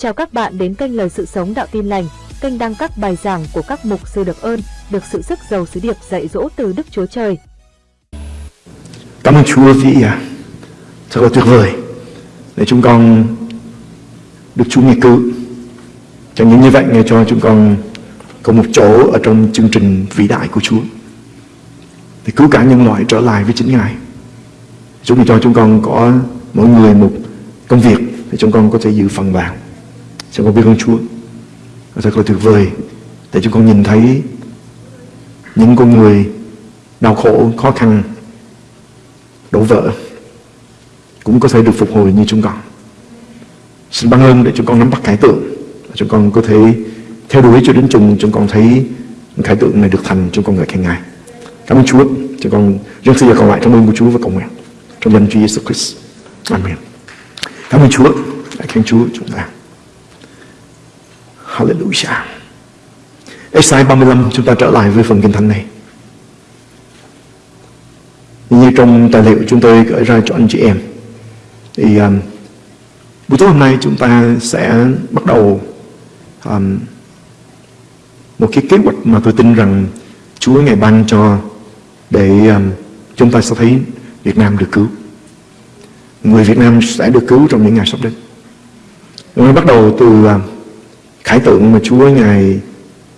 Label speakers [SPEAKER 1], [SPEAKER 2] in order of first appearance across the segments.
[SPEAKER 1] Chào các bạn đến kênh Lời Sự Sống Đạo Tin Lành, kênh đăng các bài giảng của các mục sư được ơn, được sự sức giàu sứ điệp dạy dỗ từ Đức Chúa Trời.
[SPEAKER 2] Cảm ơn Chúa vì à, thật là tuyệt vời để chúng con được Chúa nghe cứu. Chẳng những như vậy nghe cho chúng con có một chỗ ở trong chương trình vĩ đại của Chúa để cứu cả nhân loại trở lại với chính Ngài. Chúa cho chúng con có mỗi người một công việc để chúng con có thể giữ phần vào. Chúng con biết ơn Chúa. Thật là tuyệt vời để chúng con nhìn thấy những con người đau khổ, khó khăn, đổ vỡ cũng có thể được phục hồi như chúng con. Xin ban ơn để chúng con nắm bắt khải tượng chúng con có thể theo đuổi cho đến chung chúng con thấy khải tượng này được thành chúng con ngợi khen Ngài. Cảm ơn Chúa. Chúng con rất xin còn lại trong ơn của Chúa và cầu nguyện trong danh Chúa Jesus Christ. Amen. Cảm ơn Chúa. Hãy khen Chúa chúng ta. Hallelujah. Esai 35 chúng ta trở lại với phần kinh thánh này. Như trong tài liệu chúng tôi gửi ra cho anh chị em. Thì um, buổi tối hôm nay chúng ta sẽ bắt đầu um, một cái kế hoạch mà tôi tin rằng Chúa ngày ban cho để um, chúng ta sẽ thấy Việt Nam được cứu. Người Việt Nam sẽ được cứu trong những ngày sắp đến. Chúng bắt đầu từ um, khải tượng mà Chúa Ngài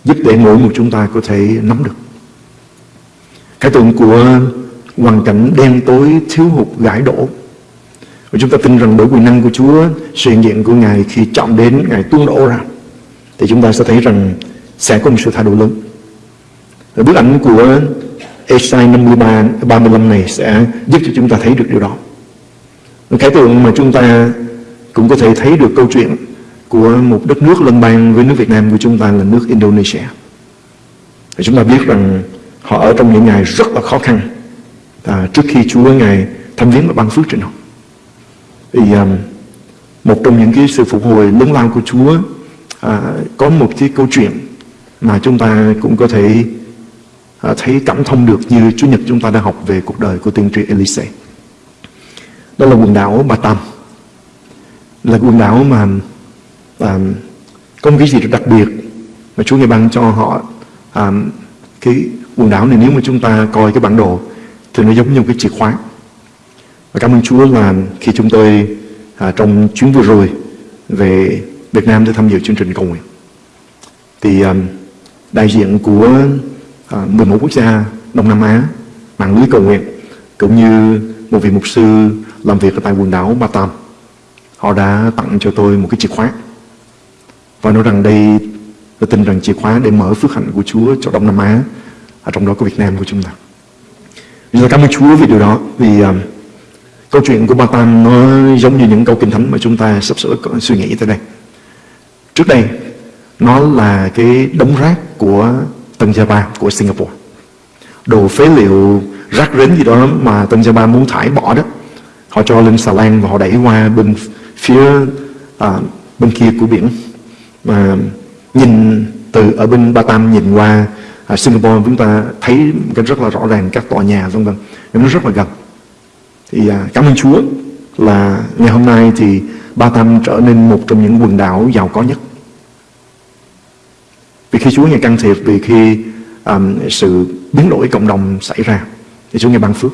[SPEAKER 2] giúp để mỗi một chúng ta có thể nắm được. Khải tượng của hoàn cảnh đen tối thiếu hụt gãi đổ. Và chúng ta tin rằng bởi quyền năng của Chúa, sự hiện diện của Ngài khi chọn đến, Ngài tuôn đổ ra, thì chúng ta sẽ thấy rằng sẽ có một sự thay đổi lớn. Và bức ảnh của Esai 53, 35 này sẽ giúp cho chúng ta thấy được điều đó. Khải tượng mà chúng ta cũng có thể thấy được câu chuyện của một đất nước lân bang với nước Việt Nam của chúng ta là nước Indonesia. Và chúng ta biết rằng họ ở trong những ngày rất là khó khăn à, trước khi Chúa Ngài thăm viếng và ban phước trên họ. Thì à, một trong những cái sự phục hồi lớn lao của Chúa à, có một cái câu chuyện mà chúng ta cũng có thể à, thấy cảm thông được như Chúa Nhật chúng ta đã học về cuộc đời của tiên tri Elise. Đó là quần đảo Batam. Là quần đảo mà um, có một cái gì đặc biệt mà Chúa Ngài ban cho họ um, cái quần đảo này nếu mà chúng ta coi cái bản đồ thì nó giống như một cái chìa khóa. Và cảm ơn Chúa là khi chúng tôi à, trong chuyến vừa rồi về Việt Nam để tham dự chương trình cầu nguyện. Thì um, đại diện của à, 11 quốc gia Đông Nam Á mạng lưới cầu nguyện cũng như một vị mục sư làm việc ở tại quần đảo Batam họ đã tặng cho tôi một cái chìa khóa và nói rằng đây tôi tin rằng chìa khóa để mở phước hạnh của Chúa cho Đông Nam Á ở trong đó có Việt Nam của chúng ta. Vì cảm ơn Chúa vì điều đó. Vì um, câu chuyện của Batam nó giống như những câu kinh thánh mà chúng ta sắp sửa suy nghĩ tới đây. Trước đây nó là cái đống rác của Tân Java của Singapore. Đồ phế liệu rác rến gì đó mà Tân Java muốn thải bỏ đó họ cho lên xà lan và họ đẩy qua bên phía à, bên kia của biển mà nhìn từ ở bên Batam nhìn qua à, Singapore chúng ta thấy cái rất là rõ ràng các tòa nhà vân vân. Nó rất là gần. Thì à, cảm ơn Chúa là ngày hôm nay thì Batam trở nên một trong những quần đảo giàu có nhất. Vì khi Chúa ngày can thiệp vì khi um, sự biến đổi cộng đồng xảy ra thì Chúa ngày ban phước.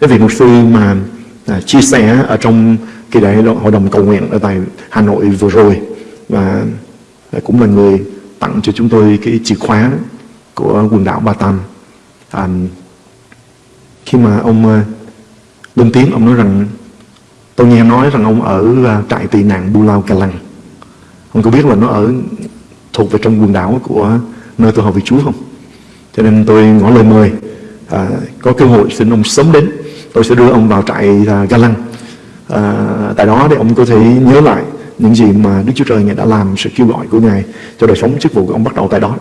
[SPEAKER 2] Cái việc mục sư mà à, chia sẻ ở trong kỳ đại hội đồng cầu nguyện ở tại Hà Nội vừa rồi và à, cũng là người tặng cho chúng tôi cái chìa khóa của quần đảo Batam. À, khi mà ông à, lên tiếng, ông nói rằng tôi nghe nói rằng ông ở à, trại tị nạn Bulau Lăng. Ông có biết là nó ở thuộc về trong quần đảo của nơi tôi học vị Chúa không? Cho nên tôi ngỏ lời mời à, có cơ hội xin ông sớm đến tôi sẽ đưa ông vào trại à, Galang à, tại đó để ông có thể nhớ lại những gì mà Đức Chúa Trời Ngài đã làm sự kêu gọi của Ngài cho đời sống chức vụ của ông bắt đầu tại đó.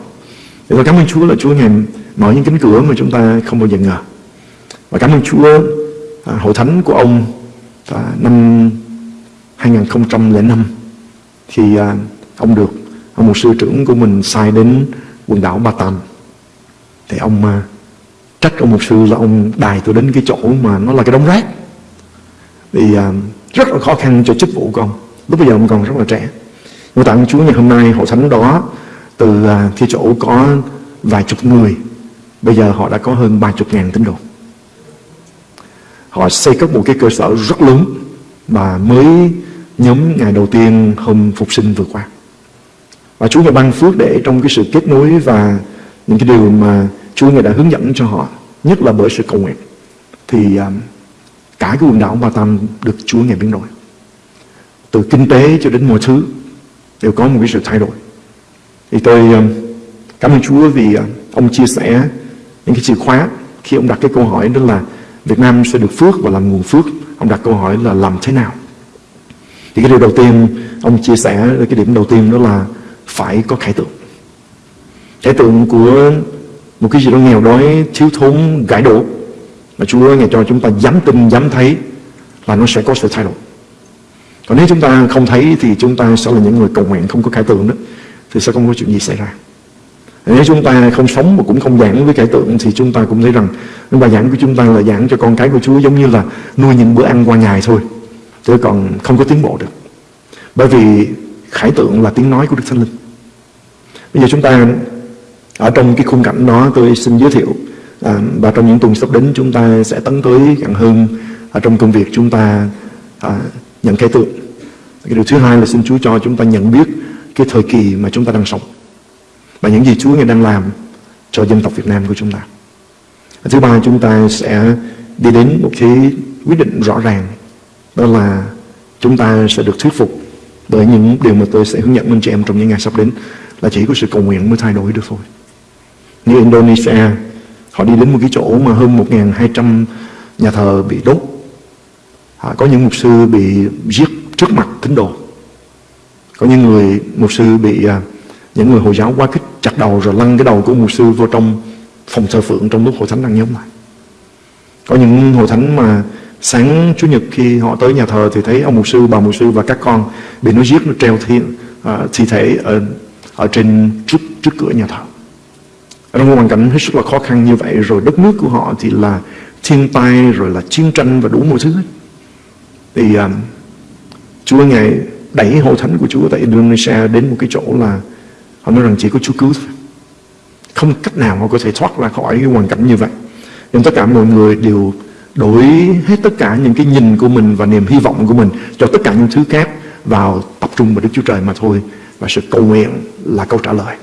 [SPEAKER 2] Thì tôi cảm ơn Chúa là Chúa Ngài mở những cánh cửa mà chúng ta không bao giờ ngờ. Và cảm ơn Chúa à, hội thánh của ông à, năm 2005 thì à, ông được ông một sư trưởng của mình sai đến quần đảo Batam thì ông à, trách ông một sư là ông đài tôi đến cái chỗ mà nó là cái đống rác thì à, rất là khó khăn cho chức vụ của ông lúc bây giờ ông còn rất là trẻ nhưng tạ Chúa ngày hôm nay hội thánh đó từ à, thi cái chỗ có vài chục người bây giờ họ đã có hơn ba chục ngàn tín đồ. Họ xây cất một cái cơ sở rất lớn và mới nhóm ngày đầu tiên hôm phục sinh vừa qua. Và Chúa ngài ban phước để trong cái sự kết nối và những cái điều mà Chúa ngài đã hướng dẫn cho họ, nhất là bởi sự cầu nguyện, thì à, cả cái quần đảo Ba Tam được Chúa ngài biến đổi. Từ kinh tế cho đến mọi thứ đều có một cái sự thay đổi. Thì tôi ờ, cảm ơn Chúa vì ờ, ông chia sẻ những cái chìa khóa khi ông đặt cái câu hỏi đó là Việt Nam sẽ được phước và làm nguồn phước. Ông đặt câu hỏi là làm thế nào? Thì cái điều đầu tiên ông chia sẻ cái điểm đầu tiên đó là phải có khải tượng. Khải tượng của một cái gì đó nghèo đói, thiếu thốn, gãi đổ mà Chúa ngày cho chúng ta dám tin, dám thấy là nó sẽ có sự thay đổi. Còn nếu chúng ta không thấy thì chúng ta sẽ là những người cầu nguyện không có khải tượng đó thì sẽ không có chuyện gì xảy ra. Nếu chúng ta không sống mà cũng không giảng với khải tượng thì chúng ta cũng thấy rằng những bài giảng của chúng ta là giảng cho con cái của Chúa giống như là nuôi những bữa ăn qua ngày thôi. Chứ còn không có tiến bộ được. Bởi vì khải tượng là tiếng nói của Đức Thánh Linh. Bây giờ chúng ta ở trong cái khung cảnh đó tôi xin giới thiệu à, và trong những tuần sắp đến chúng ta sẽ tấn tới gần hơn ở trong công việc chúng ta à, nhận khải tượng. Cái điều thứ hai là xin Chúa cho chúng ta nhận biết cái thời kỳ mà chúng ta đang sống và những gì Chúa Ngài đang làm cho dân tộc Việt Nam của chúng ta. Thứ ba chúng ta sẽ đi đến một cái quyết định rõ ràng đó là chúng ta sẽ được thuyết phục bởi những điều mà tôi sẽ hướng dẫn anh chị em trong những ngày sắp đến là chỉ có sự cầu nguyện mới thay đổi được thôi. Như Indonesia, họ đi đến một cái chỗ mà hơn 1.200 nhà thờ bị đốt. À, có những mục sư bị giết trước mặt tín đồ. Có những người mục sư bị à, những người Hồi giáo quá kích chặt đầu rồi lăn cái đầu của mục sư vô trong phòng thờ phượng trong lúc hội thánh đang nhóm lại. Có những hội thánh mà sáng Chủ nhật khi họ tới nhà thờ thì thấy ông mục sư, bà mục sư và các con bị nó giết nó treo thi, à, thi thể ở, ở trên trước, trước cửa nhà thờ. Trong một hoàn cảnh hết sức là khó khăn như vậy rồi đất nước của họ thì là thiên tai rồi là chiến tranh và đủ mọi thứ hết. Thì um, Chúa Ngài đẩy hội thánh của Chúa tại Indonesia đến một cái chỗ là họ nói rằng chỉ có Chúa cứu thôi. Không cách nào họ có thể thoát ra khỏi cái hoàn cảnh như vậy. Nhưng tất cả mọi người đều đổi hết tất cả những cái nhìn của mình và niềm hy vọng của mình cho tất cả những thứ khác vào tập trung vào Đức Chúa Trời mà thôi. Và sự cầu nguyện là câu trả lời.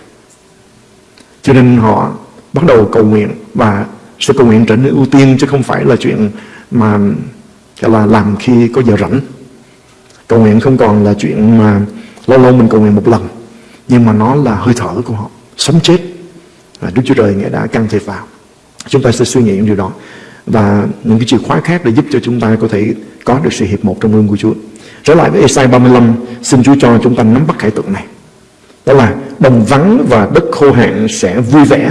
[SPEAKER 2] Cho nên họ bắt đầu cầu nguyện và sự cầu nguyện trở nên ưu tiên chứ không phải là chuyện mà cái là làm khi có giờ rảnh. Cầu nguyện không còn là chuyện mà lâu lâu mình cầu nguyện một lần nhưng mà nó là hơi thở của họ, sống chết. Và Đức Chúa Trời Ngài đã can thiệp vào. Chúng ta sẽ suy nghĩ những điều đó và những cái chìa khóa khác để giúp cho chúng ta có thể có được sự hiệp một trong ương của Chúa. Trở lại với Esai 35, xin Chúa cho chúng ta nắm bắt khải tượng này. Đó là đồng vắng và đất khô hạn sẽ vui vẻ.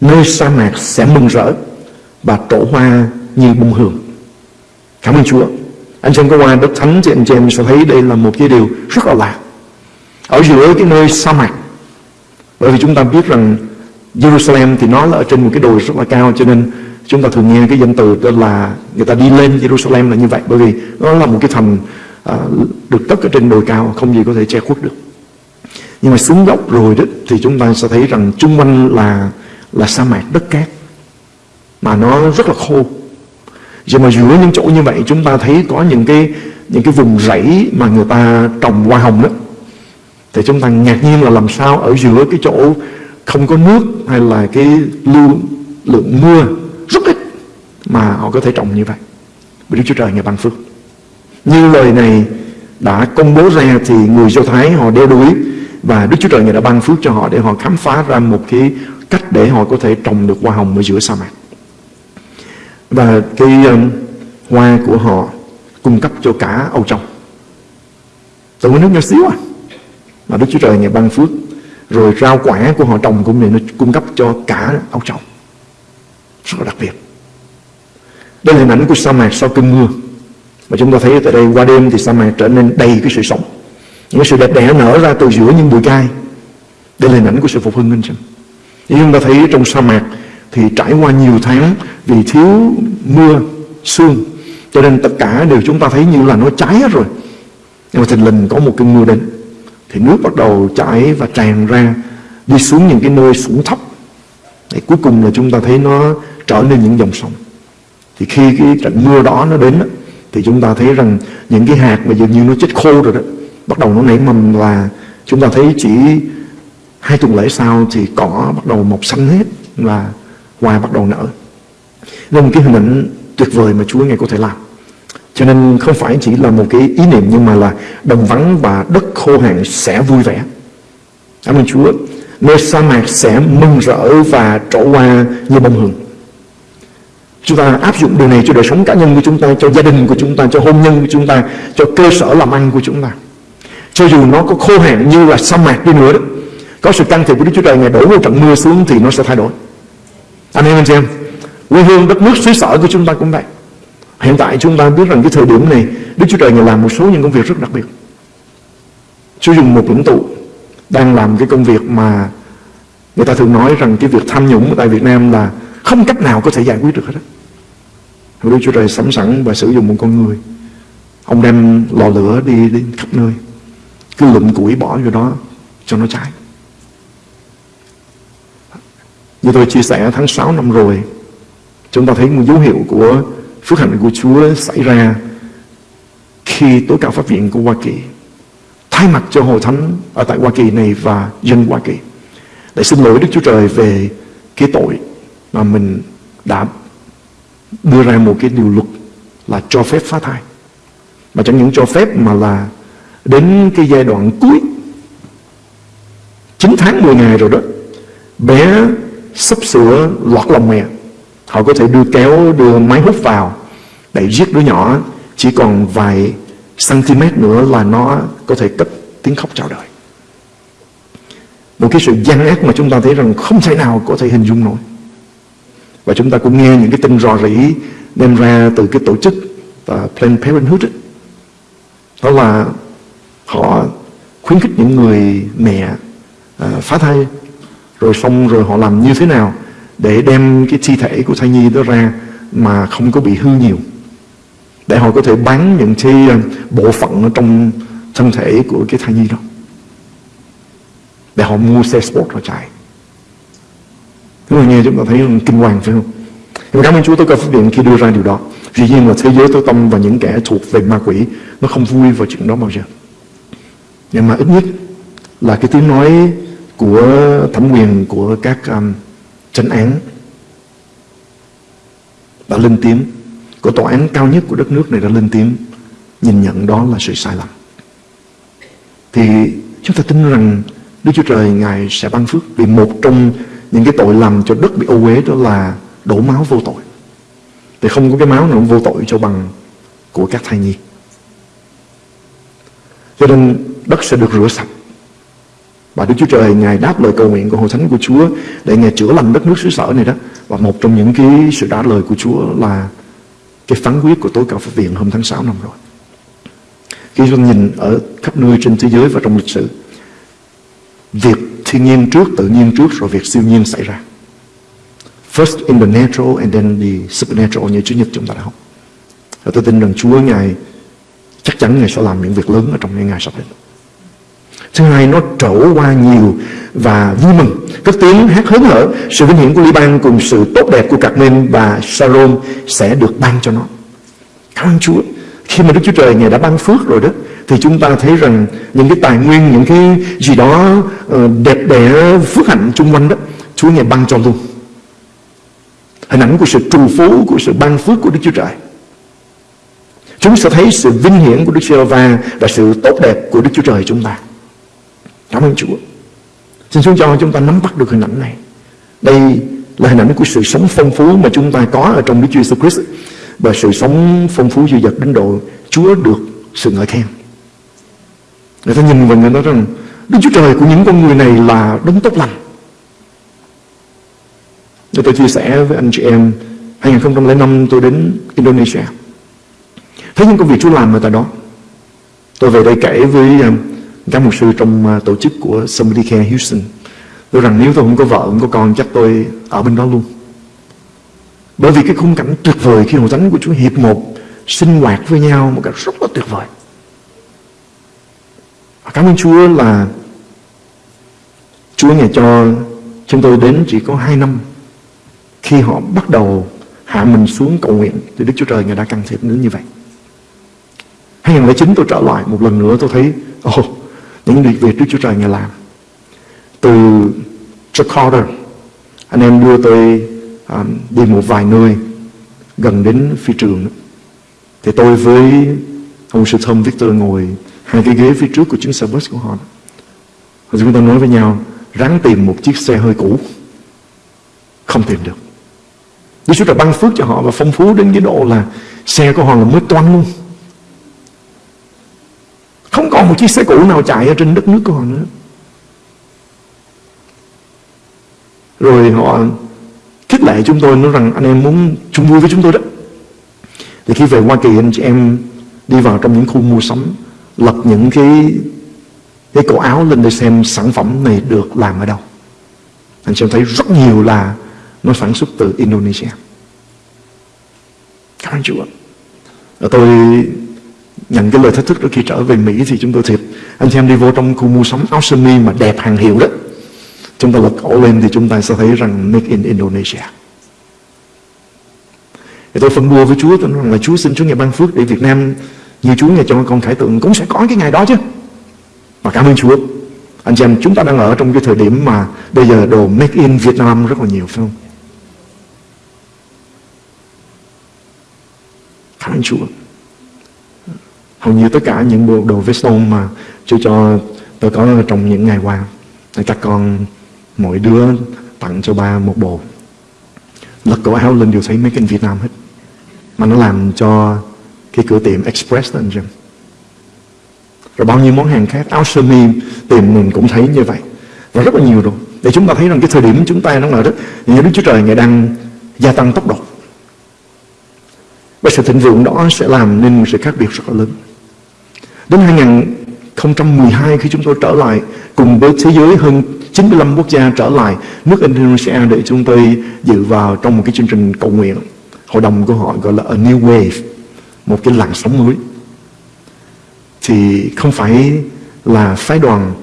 [SPEAKER 2] Nơi sa mạc sẽ mừng rỡ và trổ hoa như bông hường. Cảm ơn Chúa. Anh xem có qua đất thánh thì anh chị em sẽ thấy đây là một cái điều rất là lạ. Ở giữa cái nơi sa mạc. Bởi vì chúng ta biết rằng Jerusalem thì nó là ở trên một cái đồi rất là cao cho nên chúng ta thường nghe cái danh từ đó là người ta đi lên Jerusalem là như vậy bởi vì nó là một cái thành uh, được cất ở trên đồi cao không gì có thể che khuất được nhưng mà xuống dốc rồi đó thì chúng ta sẽ thấy rằng chung quanh là là sa mạc đất cát mà nó rất là khô nhưng mà giữa những chỗ như vậy, chúng ta thấy có những cái những cái vùng rẫy mà người ta trồng hoa hồng đó thì chúng ta ngạc nhiên là làm sao ở giữa cái chỗ không có nước hay là cái lưu, lượng mưa rất ít mà họ có thể trồng như vậy. Vì Đức Chúa Trời Ngài ban phước. Như lời này đã công bố ra thì người Do Thái họ đeo đuổi và Đức Chúa Trời Ngài đã ban phước cho họ để họ khám phá ra một cái cách để họ có thể trồng được hoa hồng ở giữa sa mạc. Và cái um, hoa của họ cung cấp cho cả Âu Châu. Từ nước nhỏ xíu à. Mà Đức Chúa Trời ngày ban phước rồi rau quả của họ trồng cũng này nó cung cấp cho cả Âu Châu. Rất là đặc biệt. Đây là hình ảnh của sa mạc sau cơn mưa. Mà chúng ta thấy tại đây qua đêm thì sa mạc trở nên đầy cái sự sống. Những cái sự đẹp đẽ nở ra từ giữa những bụi gai. Đây là hình ảnh của sự phục hưng anh chị nhưng chúng ta thấy trong sa mạc thì trải qua nhiều tháng vì thiếu mưa, sương. Cho nên tất cả đều chúng ta thấy như là nó cháy hết rồi. Nhưng mà thình lình có một cơn mưa đến. Thì nước bắt đầu chảy và tràn ra, Đi xuống những cái nơi xuống thấp. Để cuối cùng là chúng ta thấy nó trở nên những dòng sông. Thì khi cái trận mưa đó nó đến Thì chúng ta thấy rằng những cái hạt mà dường như nó chết khô rồi đó, Bắt đầu nó nảy mầm và chúng ta thấy chỉ hai tuần lễ sau thì cỏ bắt đầu mọc xanh hết và hoa bắt đầu nở. Đây là một cái hình ảnh tuyệt vời mà Chúa Ngài có thể làm. Cho nên không phải chỉ là một cái ý niệm nhưng mà là đồng vắng và đất khô hạn sẽ vui vẻ. Cảm ơn Chúa. Nơi sa mạc sẽ mừng rỡ và trổ hoa như bông hồng. Chúng ta áp dụng điều này cho đời sống cá nhân của chúng ta, cho gia đình của chúng ta, cho hôn nhân của chúng ta, cho cơ sở làm ăn của chúng ta. Cho dù nó có khô hạn như là sa mạc đi nữa đó, có sự can thiệp của Đức Chúa Trời Ngài đổ một trận mưa xuống thì nó sẽ thay đổi. Anh em anh chị em, quê hương đất nước xứ sở của chúng ta cũng vậy. Hiện tại chúng ta biết rằng cái thời điểm này Đức Chúa Trời Ngài làm một số những công việc rất đặc biệt. Chúa dùng một lãnh tụ Đang làm cái công việc mà Người ta thường nói rằng cái việc tham nhũng tại Việt Nam là Không cách nào có thể giải quyết được hết á. Đức Chúa Trời sẵn sẵn và sử dụng một con người. Ông đem lò lửa đi, đến khắp nơi. Cứ lụm củi bỏ vô đó Cho nó cháy. Như tôi chia sẻ tháng 6 năm rồi Chúng ta thấy một dấu hiệu của phước hạnh của Chúa xảy ra khi tối cao pháp viện của Hoa Kỳ thay mặt cho hội thánh ở tại Hoa Kỳ này và dân Hoa Kỳ. Để xin lỗi Đức Chúa Trời về cái tội mà mình đã đưa ra một cái điều luật là cho phép phá thai. Mà chẳng những cho phép mà là đến cái giai đoạn cuối 9 tháng 10 ngày rồi đó, bé sắp sửa lọt lòng mẹ. Họ có thể đưa kéo, đưa máy hút vào để giết đứa nhỏ chỉ còn vài cm nữa là nó có thể cất tiếng khóc chào đời. Một cái sự gian ác mà chúng ta thấy rằng không thể nào có thể hình dung nổi. Và chúng ta cũng nghe những cái tin rò rỉ đem ra từ cái tổ chức uh, Planned Parenthood ấy. Đó là họ khuyến khích những người mẹ uh, phá thai rồi xong rồi họ làm như thế nào để đem cái thi thể của thai nhi đó ra mà không có bị hư nhiều. Để họ có thể bán những cái ờ, bộ phận ở trong thân thể của cái thai nhi đó. Để họ mua xe sport họ chạy. Chúng mà nghe chúng ta thấy kinh hoàng phải không? Nhưng cảm ơn Chúa tôi có phát hiện khi đưa ra điều đó. Dĩ nhiên là thế giới tối tâm và những kẻ thuộc về ma quỷ Nó không vui vào chuyện đó bao giờ. Nhưng mà ít nhất là cái tiếng nói của thẩm quyền của các um, trấn án. Đã lên tiếng của tòa án cao nhất của đất nước này đã lên tiếng nhìn nhận đó là sự sai lầm. Thì chúng ta tin rằng Đức Chúa Trời, Ngài sẽ ban phước vì một trong những cái tội làm cho đất bị ô uế đó là đổ máu vô tội. Thì không có cái máu nào vô tội cho bằng của các thai nhi. Cho nên đất sẽ được rửa sạch và Đức Chúa Trời Ngài đáp lời cầu nguyện của Hội Thánh của Chúa để Ngài chữa lành đất nước xứ sở này đó. Và một trong những cái sự trả lời của Chúa là cái phán quyết của tối cao pháp viện hôm tháng 6 năm rồi. Khi chúng nhìn ở khắp nơi trên thế giới và trong lịch sử, việc thiên nhiên trước, tự nhiên trước rồi việc siêu nhiên xảy ra. First in the natural and then the supernatural như Chúa Nhật chúng ta đã học. Và tôi tin rằng Chúa Ngài chắc chắn Ngài sẽ làm những việc lớn ở trong những ngày sắp đến. Thứ hai, nó trổ qua nhiều và vui mừng. Các tiếng hát hớn hở, Sự vinh hiển của Liban cùng sự tốt đẹp của Carmen và Sharon sẽ được ban cho nó. Cảm ơn Chúa. Khi mà Đức Chúa Trời Ngài đã ban phước rồi đó, Thì chúng ta thấy rằng những cái tài nguyên, Những cái gì đó ờ, đẹp đẽ, phước hạnh chung quanh đó, Chúa Ngài ban cho luôn. Hình ảnh của sự trù phú, Của sự ban phước của Đức Chúa Trời. Chúng sẽ thấy sự vinh hiển của Đức Chúa và Và sự tốt đẹp của Đức Chúa Trời chúng ta. Cảm ơn Chúa. Xin Chúa cho chúng ta nắm bắt được hình ảnh này. Đây là hình ảnh của sự sống phong phú Mà chúng ta có ở trong Đức Chúa Jesus Christ. Và sự sống phong phú dư dật đến độ Chúa được sự ngợi khen. Người ta nhìn vào người ta rằng, Đức Chúa Trời của những con người này là đấng tốt lành. Tôi chia sẻ với anh chị em 2005 tôi đến Indonesia. Thấy những công việc Chúa làm ở tại đó. Tôi về đây kể với um, các mục sư trong ờ, tổ chức của Somebody Care Houston. Tôi rằng nếu tôi không có vợ không có con chắc tôi ở bên đó luôn. Bởi vì cái khung cảnh tuyệt vời khi hội thánh của Chúa hiệp một sinh hoạt với nhau một cách rất là tuyệt vời. Cảm ơn Chúa là Chúa Ngài cho chúng tôi đến chỉ có 2 năm khi họ bắt đầu hạ mình xuống cầu nguyện thì Đức Chúa Trời Ngài đã can thiệp đến như vậy. 2009 tôi trở lại một lần nữa tôi thấy oh, những việc việc Đức Chúa Trời Ngài làm. Từ Jakarta anh em đưa tôi um, đi một vài nơi gần đến phi trường thì tôi với ông sư thông Victor ngồi hai cái ghế phía trước của chuyến xe bus của họ. Rồi chúng ta nói với nhau ráng tìm một chiếc xe hơi cũ. Không tìm được. Đức Chúa Trời ban phước cho họ và phong phú đến cái độ là xe của họ là mới toan luôn không còn một chiếc xe cũ nào chạy ở trên đất nước của họ nữa. Rồi họ khích lệ chúng tôi, nói rằng anh em muốn chung vui với chúng tôi đó. Thì khi về Hoa Kỳ, anh chị em đi vào trong những khu mua sắm lập những cái cái cổ áo lên để xem sản phẩm này được làm ở đâu. Anh chị em thấy rất nhiều là nó sản xuất từ Indonesia. Cảm ơn Chúa. Tôi nhận cái lời thách thức đó khi trở về Mỹ thì chúng tôi thiệt, anh xem đi vô trong khu mua sắm áo sơ mi mà đẹp hàng hiệu đó. Chúng ta lật cổ lên thì chúng ta sẽ thấy rằng make in Indonesia. Thì tôi phân bua với Chúa, tôi nói rằng là Chúa xin Chúa ngày ban phước để Việt Nam, như Chúa ngày cho con khải tượng cũng sẽ có cái ngày đó chứ. Và cảm ơn Chúa. Anh chị em chúng ta đang ở trong cái thời điểm mà bây giờ đồ make in Việt Nam rất là nhiều, phải không? Cảm ơn Chúa hầu như tất cả những bộ đồ veston mà Chúa cho tôi có trong những ngày qua. Các con, mỗi đứa tặng cho ba một bộ. Lật cổ áo lên đều thấy mấy in Việt Nam hết. Mà nó làm cho cái cửa tiệm Express đó anh rồi bao nhiêu món hàng khác, áo sơ mi tìm mình cũng thấy như vậy. Và rất là nhiều rồi để chúng ta thấy rằng cái thời điểm chúng ta đang ở rất như Đức Chúa Trời ngày đang gia tăng tốc độ. Và sự thịnh vượng đó sẽ làm nên một sự khác biệt rất là lớn đến 2012 khi chúng tôi trở lại, cùng với thế giới hơn 95 quốc gia trở lại, nước Indonesia để chúng tôi dự vào trong một cái chương trình cầu nguyện hội đồng của họ gọi là a new wave, một cái làn sóng mới thì không phải là phái đoàn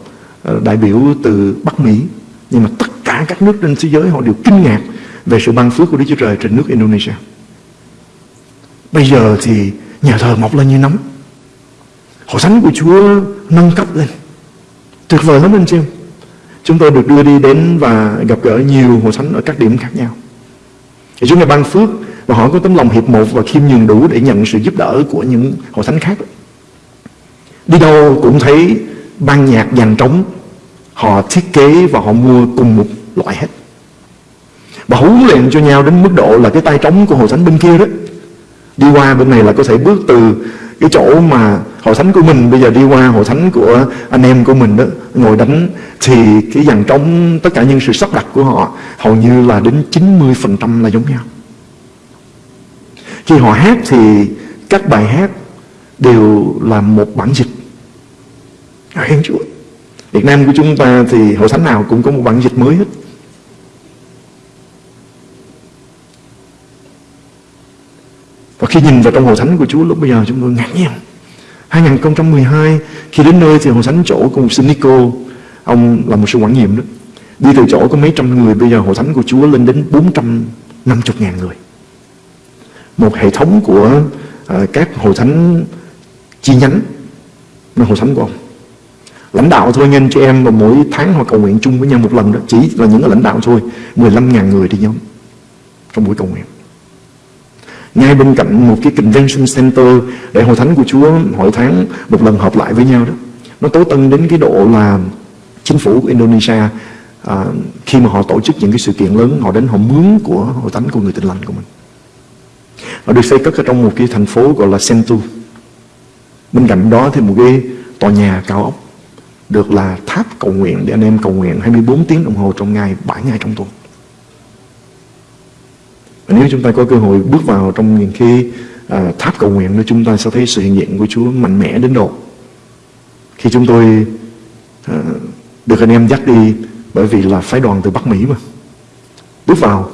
[SPEAKER 2] ờ, đại biểu từ Bắc Mỹ, nhưng mà tất cả các nước trên thế giới họ đều kinh ngạc về sự ban phước của Đức Chúa Trời trên nước Indonesia. Bây giờ thì nhà thờ mọc lên như nấm. Hội thánh của Chúa nâng cấp lên. Tuyệt vời lắm anh chị em. Chúng tôi được đưa đi đến và gặp gỡ nhiều hội thánh ở các điểm khác nhau. Thì chúng tôi ban phước và họ có tấm lòng hiệp một và khiêm nhường đủ để nhận sự giúp đỡ của những hội thánh khác. Đi đâu cũng thấy ban nhạc dàn trống, Họ thiết kế và họ mua cùng một loại hết Và huấn luyện cho nhau đến mức độ là cái tay trống của hội thánh bên kia đó Đi qua bên này là có thể bước từ cái chỗ mà hội thánh của mình bây giờ đi qua, hội thánh của anh em của mình đó, ngồi đánh, thì cái dàn trống, tất cả những sự sắp đặt của họ hầu như là đến 90% là giống nhau. Khi họ hát thì các bài hát đều là một bản dịch. Khen Chúa. Việt Nam của chúng ta thì hội thánh nào cũng có một bản dịch mới hết. Và khi nhìn vào trong hội thánh của Chúa lúc bây giờ chúng tôi ngạc nhiên. 2012 khi đến nơi thì hội thánh chỗ của một sư Nico Ông là một sư quản nhiệm đó. Đi từ chỗ có mấy trăm người Bây giờ hội thánh của Chúa lên đến 450 ngàn người. Một hệ thống của uh, các hội thánh chi nhánh là hội thánh của ông. Lãnh đạo thôi anh chị em mà mỗi tháng họ cầu nguyện chung với nhau một lần đó. Chỉ là những lãnh đạo thôi 15.000 người đi nhóm Trong buổi cầu nguyện ngay bên cạnh một cái convention center để hội thánh của Chúa hội tháng một lần họp lại với nhau đó nó tối tân đến cái độ là chính phủ của Indonesia à, khi mà họ tổ chức những cái sự kiện lớn họ đến họ mướn của hội thánh của người tin lành của mình. Họ được xây cất ở trong một cái thành phố gọi là Sentu bên cạnh đó thì một cái tòa nhà cao ốc được là tháp cầu nguyện để anh em cầu nguyện 24 tiếng đồng hồ trong ngày 7 ngày trong tuần nếu chúng ta có cơ hội bước vào trong những khi à, tháp cầu nguyện đó chúng ta sẽ thấy sự hiện diện của Chúa mạnh mẽ đến độ. Khi chúng tôi à, được anh em dắt đi bởi vì là phái đoàn từ Bắc Mỹ mà. Bước vào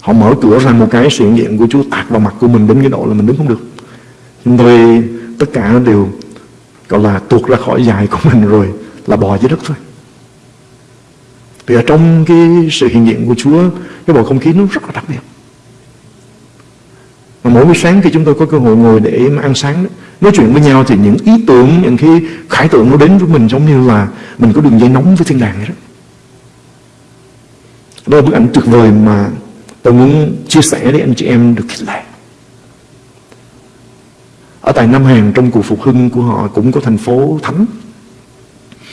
[SPEAKER 2] họ mở cửa ra một cái sự hiện diện của Chúa tạt vào mặt của mình đến cái độ là mình đứng không được. Chúng tôi tất cả đều gọi là tuột ra khỏi dài của mình rồi là bò dưới đất thôi. Vì ở trong cái sự hiện diện của Chúa cái bầu không khí nó rất là đặc biệt mà mỗi buổi sáng khi chúng tôi có cơ hội ngồi để mà ăn sáng đó, nói chuyện với nhau thì những ý tưởng những cái khải tượng nó đến với mình giống như là mình có đường dây nóng với thiên đàng vậy đó. Đó là bức ảnh tuyệt vời mà tôi muốn chia sẻ để anh chị em được khích lệ. Ở tại Nam Hàn trong cuộc phục hưng của họ cũng có thành phố thánh.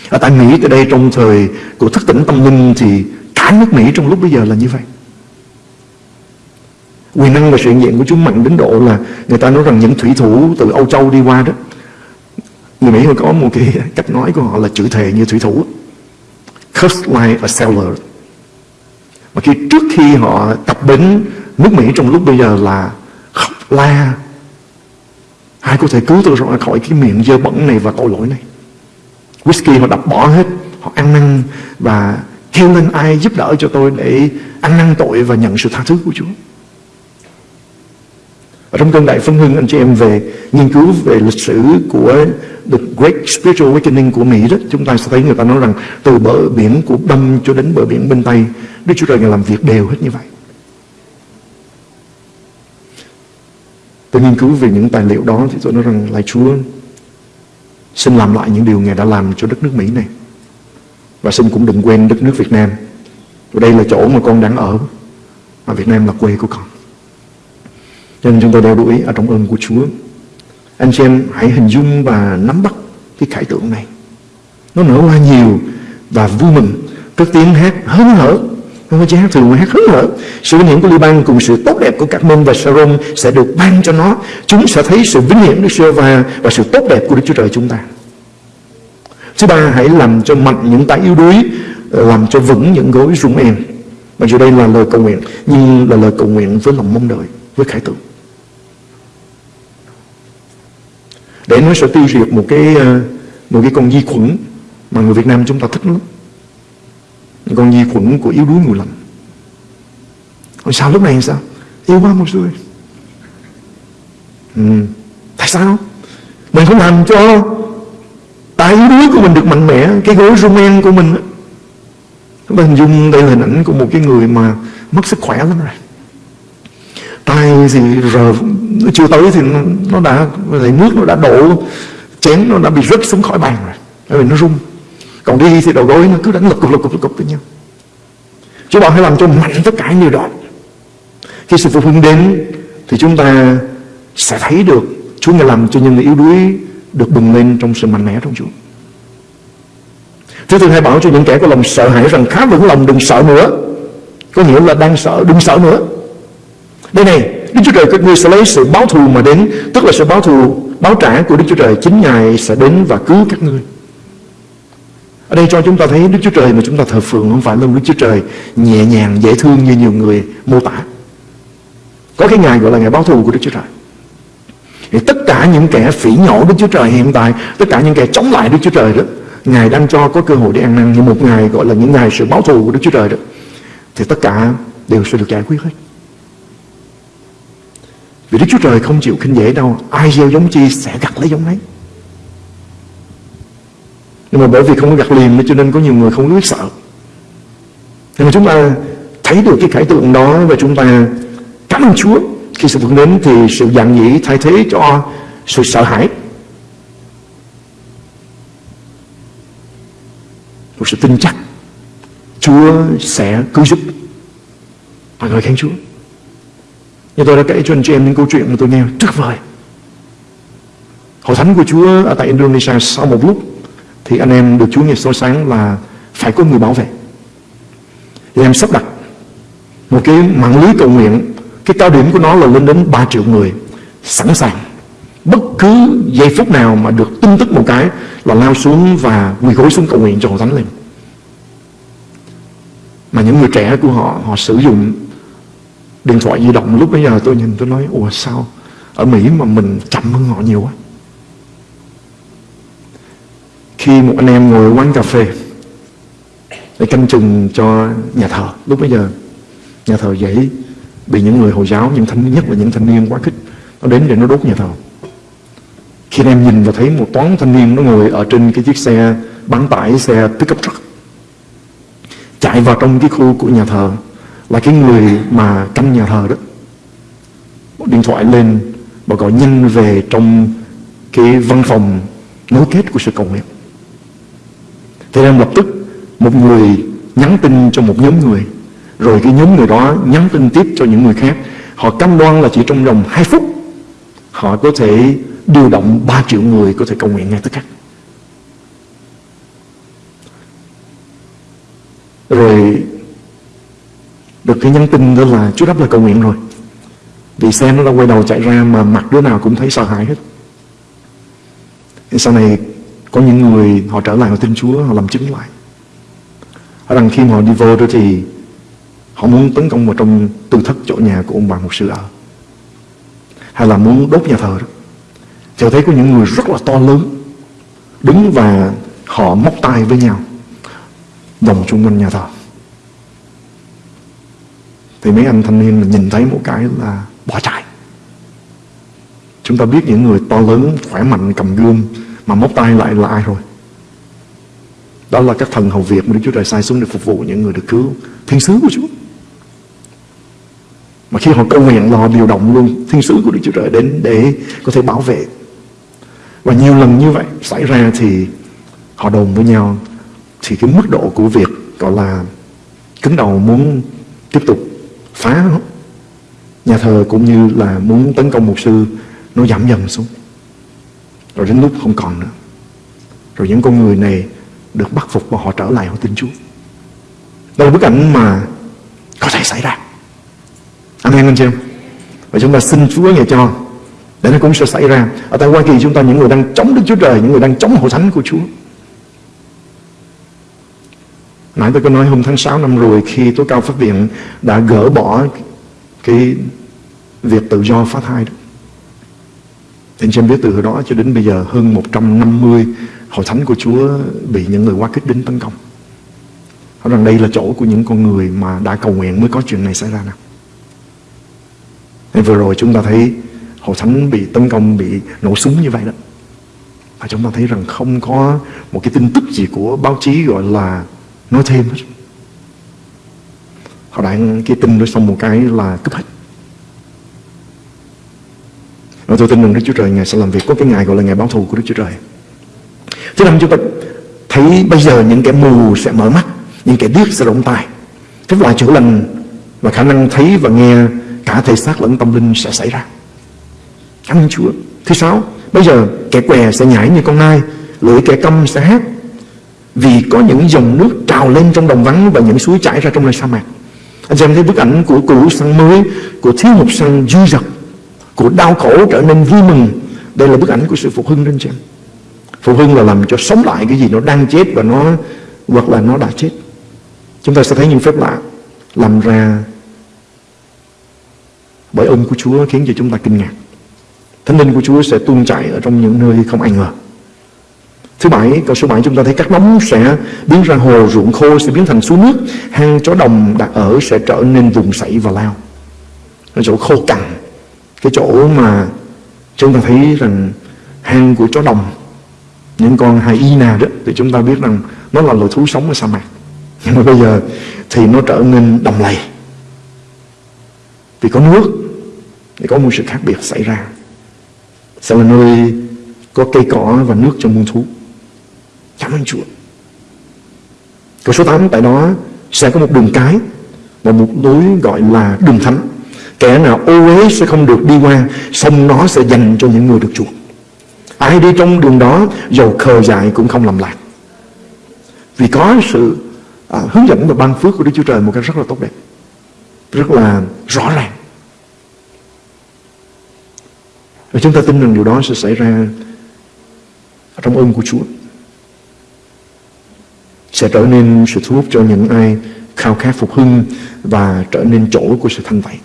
[SPEAKER 2] Ở tại Mỹ tới đây trong thời của thức tỉnh tâm linh thì cả nước Mỹ trong lúc bây giờ là như vậy quyền năng và sự hiện diện của Chúa mạnh đến độ là người ta nói rằng những thủy thủ từ Âu Châu đi qua đó, người Mỹ có một cái cách nói của họ là chữ thề như thủy thủ. Curse like a sailor mà khi trước khi họ tập đến nước Mỹ trong lúc bây giờ là khóc la, ai có thể cứu tôi ra khỏi cái miệng dơ bẩn này và tội lỗi này? Whisky họ đập bỏ hết, họ ăn năn và kêu lên ai giúp đỡ cho tôi để ăn năn tội và nhận sự tha thứ của Chúa ở trong cơn đại phân hưng, anh chị em về nghiên cứu về lịch sử của The Great Spiritual Awakening của Mỹ đó, chúng ta sẽ thấy người ta nói rằng từ bờ biển của Đông cho đến bờ biển bên Tây, Đức Chúa Trời làm việc đều hết như vậy. Tôi nghiên cứu về những tài liệu đó thì tôi nói rằng lại Chúa, xin làm lại những điều Ngài đã làm cho đất nước Mỹ này. Và xin cũng đừng quên đất nước Việt Nam. Đây là chỗ mà con đang ở. Và Việt Nam là quê của con cho nên chúng tôi đeo đuổi ở trong ơn của Chúa. Anh chị em hãy hình dung và nắm bắt cái khải tượng này. Nó nở hoa nhiều và vui mừng. Cất tiếng hát hớn hở. Không có chỉ hát thường mà hát hớn hở. Sự vinh hiển của Liban cùng sự tốt đẹp của các môn và Sharon sẽ được ban cho nó. Chúng sẽ thấy sự vinh hiển Đức Sơ và và sự tốt đẹp của Đức Chúa Trời chúng ta. Thứ ba, hãy làm cho mạnh những tay yếu đuối ờ, làm cho vững những gối rung em. Mặc dù đây là lời cầu nguyện, nhưng là lời cầu nguyện với lòng mong đợi, với khải tượng. Để nó sẽ tiêu diệt một cái ờ, một cái con vi khuẩn mà người Việt Nam chúng ta thích lắm. Con vi khuẩn của yếu đuối người lành Còn sao lúc này sao? Yêu quá một người ừ. Tại sao? Mình không làm cho tại yếu đuối của mình được mạnh mẽ, Cái gối rumen của mình Chúng ta hình dung đây là hình ảnh của một cái người mà Mất sức khỏe lắm rồi tay gì rồi chưa tới thì nó, nó đã lấy nước nó đã đổ chén nó đã bị rớt xuống khỏi bàn rồi. Bởi vì nó rung. Còn đi thì đầu gối nó cứ đánh lục cục lục cục lục cục với nhau. Chúa bảo hãy làm cho mạnh tất cả những điều đó. Khi sự phục hưng đến Thì chúng ta sẽ thấy được Chúa ngài làm cho những người yếu đuối Được bừng lên trong sự mạnh mẽ trong Chúa. Thứ tư hãy bảo cho những kẻ có lòng sợ hãi rằng khá vững lòng đừng sợ nữa. Có nghĩa là đang sợ đừng sợ nữa. Đây này Đức Chúa Trời các ngươi sẽ lấy sự báo thù mà đến Tức là sự báo thù báo trả của Đức Chúa Trời Chính Ngài sẽ đến và cứu các ngươi ở đây cho chúng ta thấy Đức Chúa Trời mà chúng ta thờ phượng không phải là Đức Chúa Trời nhẹ nhàng, dễ thương như nhiều người mô tả. Có cái ngày gọi là ngày báo thù của Đức Chúa Trời. Thì tất cả những kẻ phỉ nhổ Đức Chúa Trời hiện tại, tất cả những kẻ chống lại Đức Chúa Trời đó, Ngài đang cho có cơ hội để ăn năn như một ngày gọi là những ngày sự báo thù của Đức Chúa Trời đó. Thì tất cả đều sẽ được giải quyết hết. Vì Đức Chúa Trời không chịu khinh dễ đâu, ai gieo giống chi sẽ gặt lấy giống ấy. Nhưng mà bởi vì không có gặt liền cho nên có nhiều người không biết sợ. Nhưng mà chúng ta thấy được cái khải tượng đó Và chúng ta cảm ơn Chúa. Khi sự vượt đến thì sự dạng dĩ thay thế cho sự sợ hãi. Một sự tin chắc Chúa sẽ cứu giúp. Mọi người khen Chúa. Như tôi đã kể cho anh chị em những câu chuyện mà tôi nghe tuyệt vời. Hội thánh của Chúa ở tại Indonesia sau một lúc thì anh em được Chúa nghe soi sáng là phải có người bảo vệ. Thì em sắp đặt một cái mạng lưới cầu nguyện. Cái cao điểm của nó là lên đến 3 triệu người sẵn sàng. Bất cứ giây phút nào mà được tin tức một cái là lao xuống và quỳ gối xuống cầu nguyện cho hội thánh lên. Mà những người trẻ của họ họ sử dụng điện thoại di động lúc bây giờ tôi nhìn tôi nói ủa sao ở Mỹ mà mình chậm hơn họ nhiều quá? Khi một anh em ngồi quán cà phê để canh chừng cho nhà thờ lúc bây giờ nhà thờ dễ bị những người hồi giáo những thanh nhất là những thanh niên quá khích nó đến để nó đốt nhà thờ. Khi anh em nhìn và thấy một toán thanh niên nó ngồi ở trên cái chiếc xe bán tải, xe pickup truck chạy vào trong cái khu của nhà thờ là cái người mà canh nhà thờ đó, một điện thoại lên và gọi nhanh về trong cái văn phòng nối kết của sự cầu nguyện. Thế nên lập tức một người nhắn tin cho một nhóm người. Rồi cái nhóm người đó nhắn tin tiếp cho những người khác. Họ cam đoan là chỉ trong vòng 2 phút, họ có thể điều động 3 triệu người có thể cầu nguyện ngay tức khắc rồi được cái nhắn tin đó là chú đáp là cầu nguyện rồi. Vì xe nó đã quay đầu chạy ra mà mặt đứa nào cũng thấy sợ hãi hết. Sau này, có những người họ trở lại họ tin Chúa, họ làm chứng lại. Ở rằng khi mà họ đi vô đó thì họ muốn tấn công vào trong tư thất chỗ nhà của ông bà một sư ở hay là muốn đốt nhà thờ đó. Thì thấy có những người rất là to lớn đứng và họ móc tay với nhau vòng chung quanh nhà thờ thì mấy anh thanh niên nhìn thấy một cái là bỏ chạy. Chúng ta biết những người to lớn, khỏe mạnh, cầm gươm mà móc tay lại là ai rồi? Đó là các thần hầu Việt mà Đức Chúa Trời sai xuống để phục vụ những người được cứu. Thiên sứ của Chúa. Mà khi họ cầu nguyện là họ điều động luôn thiên sứ của Đức Chúa Trời đến để có thể bảo vệ. Và nhiều lần như vậy xảy ra thì họ đồn với nhau thì cái mức độ của việc gọi là cứng đầu muốn tiếp tục phá nhà thờ cũng như là muốn tấn công mục sư, nó giảm dần xuống. Rồi đến lúc không còn nữa. Rồi những con người này được bắt phục và họ trở lại, họ tin Chúa. Đây là bức ảnh mà có thể xảy ra. Amen anh chị em. Và chúng ta xin Chúa nghe cho, để nó cũng sẽ xảy ra. Ở tại Hoa Kỳ, chúng ta những người đang chống Đức Chúa Trời, những người đang chống hội thánh của Chúa. Nãy tôi có nói hôm tháng 6 năm rồi khi tối cao pháp viện đã gỡ bỏ cái việc tự do phá thai đó. Thì anh chị em biết từ đó cho đến bây giờ hơn 150 hội thánh của Chúa bị những người quá kích đến tấn công. Nói rằng đây là chỗ của những con người mà đã cầu nguyện mới có chuyện này xảy ra nào. Thì vừa rồi chúng ta thấy hội thánh bị tấn công, bị nổ súng như vậy đó. Và chúng ta thấy rằng không có một cái tin tức gì của báo chí gọi là nói thêm hết. Họ đang cái tin đó xong một cái là cướp hết. Và tôi tin rằng Đức Chúa Trời Ngài sẽ làm việc có cái ngày gọi là ngày báo thù của Đức Chúa Trời. Thứ năm chúng ta thấy bây giờ những kẻ mù sẽ mở mắt, Những kẻ điếc sẽ rộng tai Các loại chữa lành và khả năng thấy và nghe cả thể xác lẫn tâm linh sẽ xảy ra. Cảm ơn Chúa. Thứ sáu, Bây giờ kẻ què sẽ nhảy như con nai, Lưỡi kẻ câm sẽ hát vì có những dòng nước trào lên trong đồng vắng và những suối chảy ra trong nơi sa mạc. Anh xem thấy bức ảnh của cũ sang mới, của thiếu một sang dư dật, của đau khổ trở nên vui mừng. Đây là bức ảnh của sự phục hưng đó anh xem. Phục hưng là làm cho sống lại cái gì nó đang chết và nó, hoặc là nó đã chết. Chúng ta sẽ thấy những phép lạ làm ra bởi ơn của Chúa khiến cho chúng ta kinh ngạc. Thánh linh của Chúa sẽ tuôn chảy ở trong những nơi không ai ngờ. Thứ bảy, câu số 7 chúng ta thấy các nóng sẽ biến ra hồ, ruộng khô sẽ biến thành suối nước, hang chó đồng đặt ở sẽ trở nên vùng sậy và lao. Cái chỗ khô cằn, cái chỗ mà chúng ta thấy rằng hang của chó đồng, những con hyena đó, thì chúng ta biết rằng nó là loài thú sống ở sa mạc. Nhưng mà bây giờ thì nó trở nên đồng lầy. Vì có nước, thì có một sự khác biệt xảy ra. Sẽ là nơi có cây cỏ và nước cho muôn thú. Cảm ơn Chúa. Câu số 8 tại đó sẽ có một đường cái Và một lối gọi là đường thánh. Kẻ nào ô uế sẽ không được đi qua Xong nó sẽ dành cho những người được chuộc Ai đi trong đường đó Dầu khờ dại cũng không làm lạc. Vì có sự à, hướng dẫn và ban phước của Đức Chúa Trời Một cách rất là tốt đẹp Rất là rõ ràng. Và chúng ta tin rằng điều đó sẽ xảy ra Trong ơn của Chúa sẽ trở nên sự thu hút cho những ai khao khát phục hưng và trở nên chỗ của sự thanh tẩy.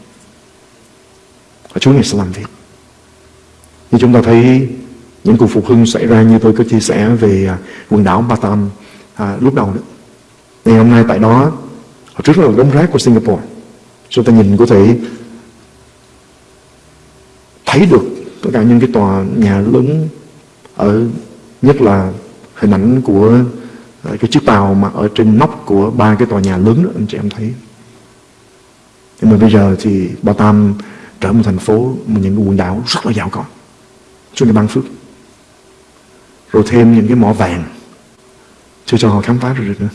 [SPEAKER 2] Và Chúa Ngài sẽ làm việc. Như chúng ta thấy những cuộc phục hưng xảy ra như tôi có chia sẻ về à, quần đảo Batam à, lúc đầu nữa. Ngày hôm nay tại đó họ trước là đống rác của Singapore. Chúng ta nhìn có thể thấy được tất cả những cái tòa nhà lớn ở nhất là hình ảnh của Ờ, cái chiếc tàu mà ở trên nóc của ba cái tòa nhà lớn đó, anh chị em thấy. Nhưng mà bây giờ thì Ba Tam trở một thành phố, một những quần đảo rất là giàu có cho nên ban phước. Rồi thêm những cái mỏ vàng, chưa cho họ khám phá được nữa.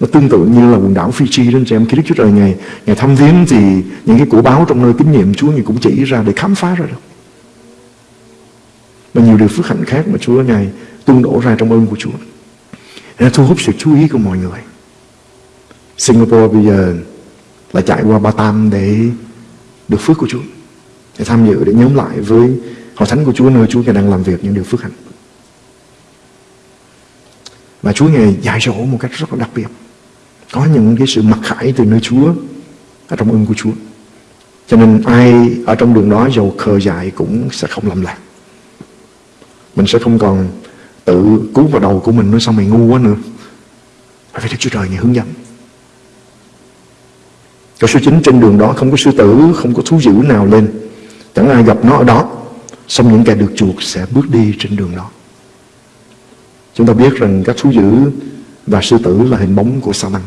[SPEAKER 2] Nó tương tự như là quần đảo Fiji đó, anh chị em. Khi Đức Chúa Trời ngày ngày thăm viếng thì những cái cổ báo trong nơi kinh nghiệm Chúa Ngài cũng chỉ ra để khám phá ra được. Và nhiều điều phước hạnh khác mà Chúa Ngài tung đổ ra trong ơn của Chúa. Để thu hút sự chú ý của mọi người. Singapore bây giờ là chạy qua Batam để được phước của Chúa. Để tham dự, để nhóm lại với hội thánh của Chúa nơi Chúa Ngài đang làm việc những điều phước hạnh. Và Chúa Ngài dạy dỗ một cách rất là đặc biệt. Có những cái sự mặc khải từ nơi Chúa ở trong ơn của Chúa. Cho nên ai ở trong đường đó dầu khờ dại cũng sẽ không lầm lạc. Mình sẽ không còn tự cứu vào đầu của mình nói sao mày ngu quá nữa. Phải Đức Chúa Trời Ngài hướng dẫn. Câu số 9 trên đường đó, không có sư tử, Không có thú dữ nào lên. Chẳng ai gặp nó ở đó. Xong những kẻ được chuộc sẽ bước đi trên đường đó. Chúng ta biết rằng các thú dữ Và sư tử là hình bóng của sa tăng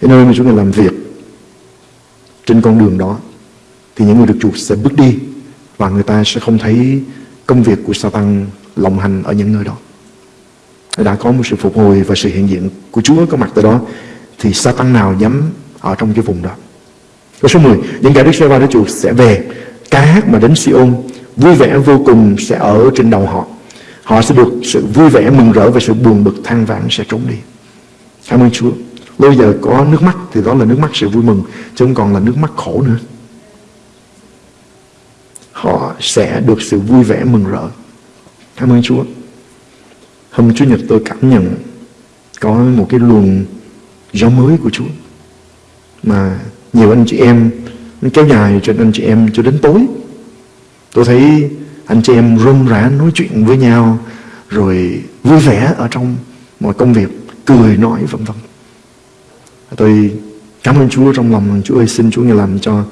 [SPEAKER 2] Cái nơi mà chúng ta làm việc Trên con đường đó, Thì những người được chuộc sẽ bước đi Và người ta sẽ không thấy Công việc của sa tăng lòng hành ở những nơi đó. Đã có một sự phục hồi và sự hiện diện của Chúa có mặt tại đó, thì sa tăng nào dám ở trong cái vùng đó. Câu số 10 những kẻ Đức giê va Đức Chúa sẽ về, ca hát mà đến Siôn vui vẻ vô cùng sẽ ở trên đầu họ. Họ sẽ được sự vui vẻ mừng rỡ và sự buồn bực than vãn sẽ trốn đi. Cảm ơn Chúa. Bây giờ có nước mắt, thì đó là nước mắt sự vui mừng, chứ không còn là nước mắt khổ nữa. Họ sẽ được sự vui vẻ mừng rỡ cảm ơn Chúa. Hôm Chủ nhật tôi cảm nhận có một cái luồng gió mới của Chúa mà nhiều anh chị em, nó kéo dài cho anh chị em cho đến tối. Tôi thấy anh chị em rôm rã nói chuyện với nhau, rồi vui vẻ ở trong mọi công việc, cười nói vân vân. Tôi cảm ơn Chúa trong lòng, Chúa ơi, xin Chúa ngài làm cho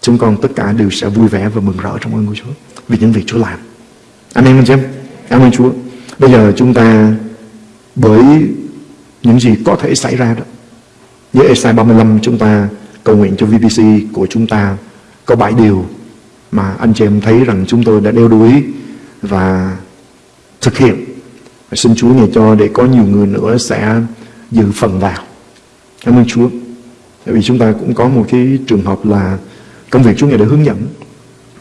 [SPEAKER 2] chúng con tất cả đều sẽ vui vẻ và mừng rỡ trong ơn của Chúa vì những việc Chúa làm. Amen, anh chị em cảm ơn Chúa bây giờ chúng ta, bởi những gì có thể xảy ra đó, với Esai 35 chúng ta cầu nguyện cho VBC của chúng ta có bảy điều mà anh chị em thấy rằng chúng tôi đã đeo đuổi và thực hiện. Và xin Chúa nhờ cho để có nhiều người nữa sẽ dự phần vào. Cảm ơn Chúa. Tại vì chúng ta cũng có một cái trường hợp là công việc Chúa Ngài đã hướng dẫn